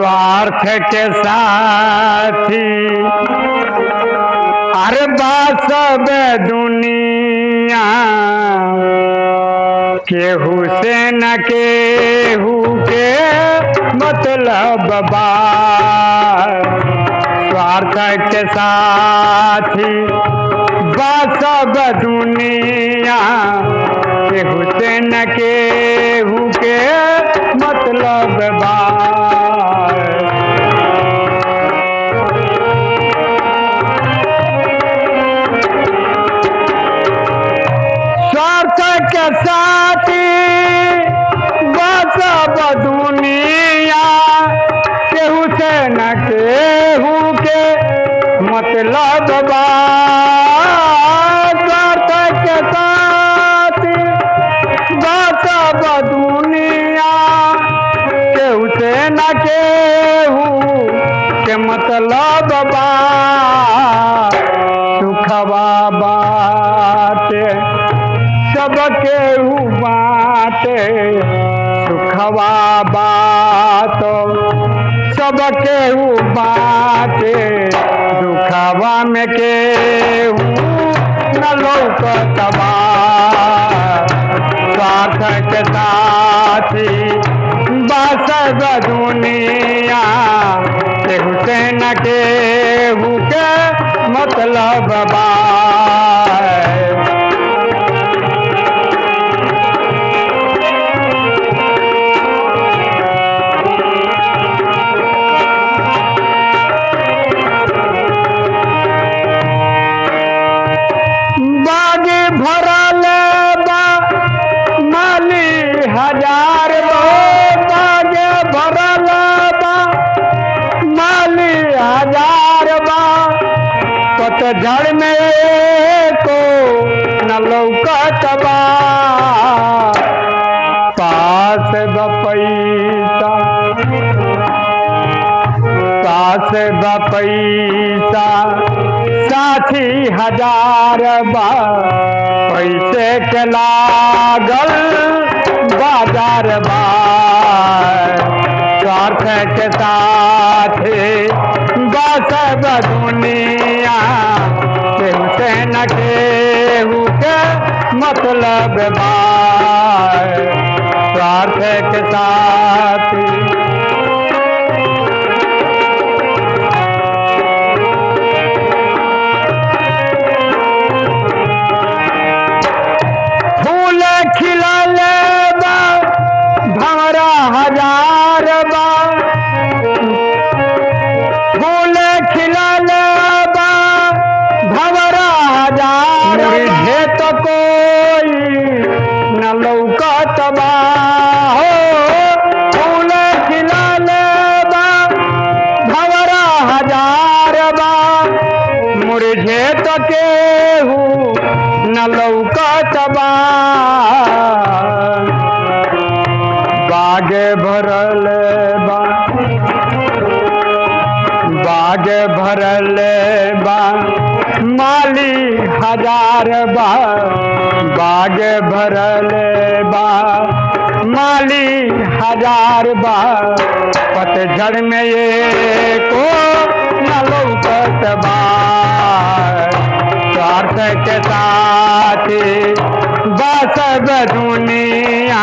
स्वार्थ के साथी अरे बात सब दुनिया केहू से न केहू के मतलब बा स्वार्थ के साथी बात सब दुनिया केहू से न केहू के मतलब बा स्वार्थ के साथी बसब दुनिया केहू से न केहू के मतलब बा के साथी बसब दुनिया केहू से न केहू के मतलब बा सुखवा बाटे सुखवा बात सबके बाटे दुखवा में केहू न के साथी बसब दुनिया, केहू से न केहू के मतलब बा। माली हज़ार बागे बा। माली हज़ार बा। पतझड़ में को न लौकत बा। पास पैसा साथी हज़ार बा पैसे के लागल बाज़ार बा स्वार्थ के साथे बसब दुनिया। केहू से न केहू के मतलब बा स्वार्थ के साथी हज़ार बा फूल खिलल बा भंवरा हज़ार मुझे तो कोई न लौकत बा हो फूल खिलल बा भंवरा हज़ार बा मुरझे तो केहू न लौकत बा बाग भरल बाग भरल बा। माली हज़ार बा। बाग भरल बा। माली हज़ार बा। पतझड़ में ये को न बा। के साथी बसब दुनिया।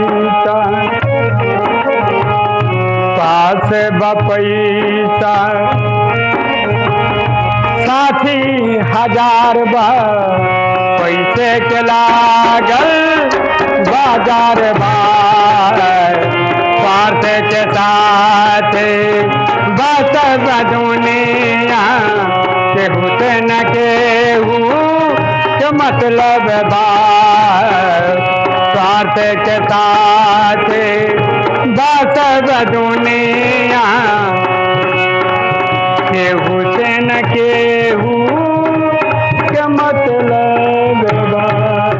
पास बपैसा। साथी हज़ार बा पैसे के लागल बाज़ार बा स्वार्थ के साथ बस दुनिया के से न केहू के मतलब बा स्वार्थ के साथ बस दुनिया